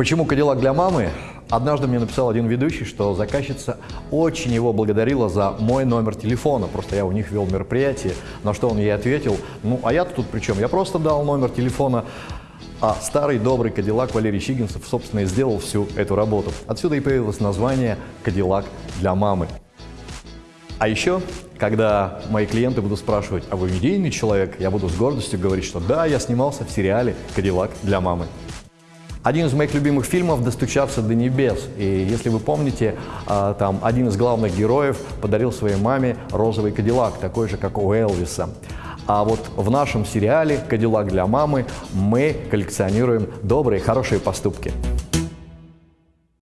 Почему Кадиллак для мамы? Однажды мне написал один ведущий, что заказчица очень его благодарила за мой номер телефона. Просто я у них вел мероприятие, на что он ей ответил, ну а я-то тут при чем? Я просто дал номер телефона, а старый добрый Кадиллак Валерий Щигинцев, собственно, и сделал всю эту работу. Отсюда и появилось название «Кадиллак для мамы». А еще, когда мои клиенты будут спрашивать, а вы медийный человек, я буду с гордостью говорить, что да, я снимался в сериале «Кадиллак для мамы». Один из моих любимых фильмов «Достучаться до небес». И если вы помните, а, там один из главных героев подарил своей маме розовый кадиллак, такой же, как у Элвиса. А вот в нашем сериале «Кадиллак для мамы» мы коллекционируем добрые, хорошие поступки.